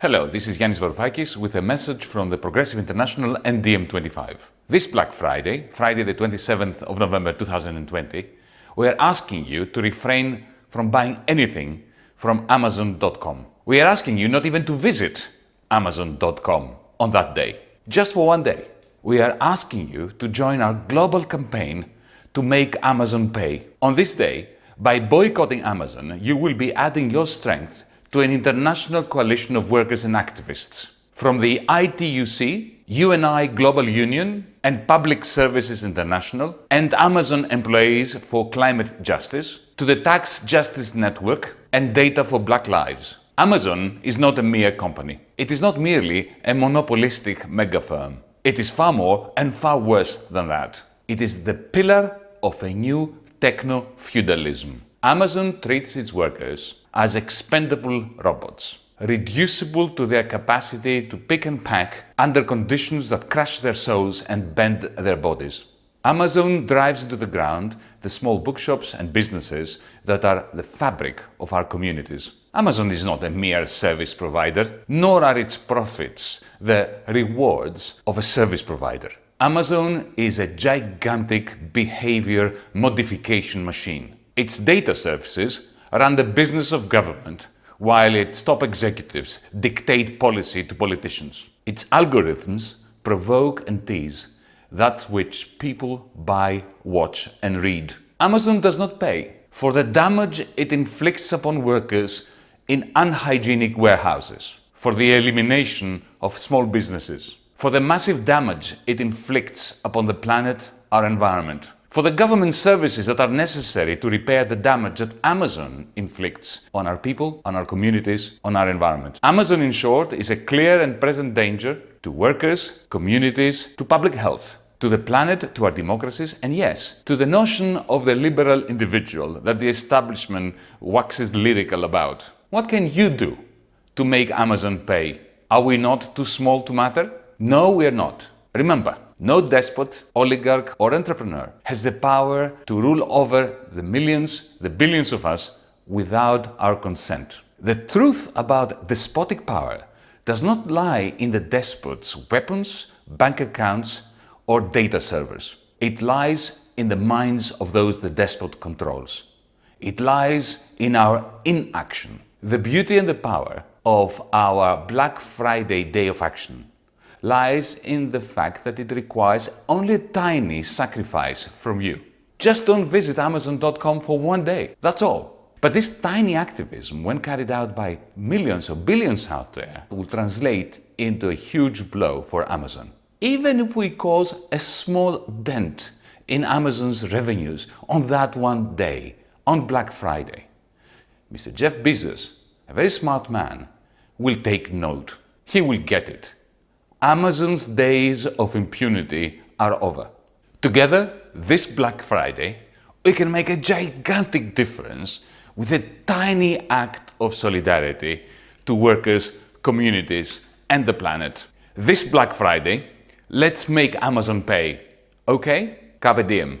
Hello, this is Yanis Varoufakis with a message from the Progressive International and DiEM25. This Black Friday, Friday the 27th of November 2020, we are asking you to refrain from buying anything from Amazon.com. We are asking you not even to visit Amazon.com on that day, just for one day. We are asking you to join our global campaign to make Amazon pay. On this day, by boycotting Amazon, you will be adding your strength to an international coalition of workers and activists. From the ITUC, UNI Global Union and Public Services International and Amazon Employees for Climate Justice to the Tax Justice Network and Data for Black Lives. Amazon is not a mere company. It is not merely a monopolistic mega firm. It is far more and far worse than that. It is the pillar of a new techno-feudalism. Amazon treats its workers as expendable robots, reducible to their capacity to pick and pack under conditions that crush their souls and bend their bodies. Amazon drives into the ground the small bookshops and businesses that are the fabric of our communities. Amazon is not a mere service provider, nor are its profits the rewards of a service provider. Amazon is a gigantic behavior modification machine. Its data services run the business of government while its top executives dictate policy to politicians. Its algorithms provoke and tease that which people buy, watch and read. Amazon does not pay for the damage it inflicts upon workers in unhygienic warehouses, for the elimination of small businesses, for the massive damage it inflicts upon the planet, our environment, for the government services that are necessary to repair the damage that Amazon inflicts on our people, on our communities, on our environment. Amazon, in short, is a clear and present danger to workers, communities, to public health, to the planet, to our democracies, and yes, to the notion of the liberal individual that the establishment waxes lyrical about. What can you do to make Amazon pay? Are we not too small to matter? No, we are not. Remember, no despot, oligarch or entrepreneur has the power to rule over the millions, the billions of us without our consent. The truth about despotic power does not lie in the despot's weapons, bank accounts or data servers. It lies in the minds of those the despot controls. It lies in our inaction. The beauty and the power of our Black Friday Day of Action lies in the fact that it requires only a tiny sacrifice from you. Just don't visit Amazon.com for one day, that's all. But this tiny activism, when carried out by millions or billions out there, will translate into a huge blow for Amazon. Even if we cause a small dent in Amazon's revenues on that one day, on Black Friday, Mr. Jeff Bezos, a very smart man, will take note. He will get it. Amazon's days of impunity are over. Together, this Black Friday, we can make a gigantic difference with a tiny act of solidarity to workers, communities and the planet. This Black Friday, let's make Amazon pay. Okay? Carpe diem.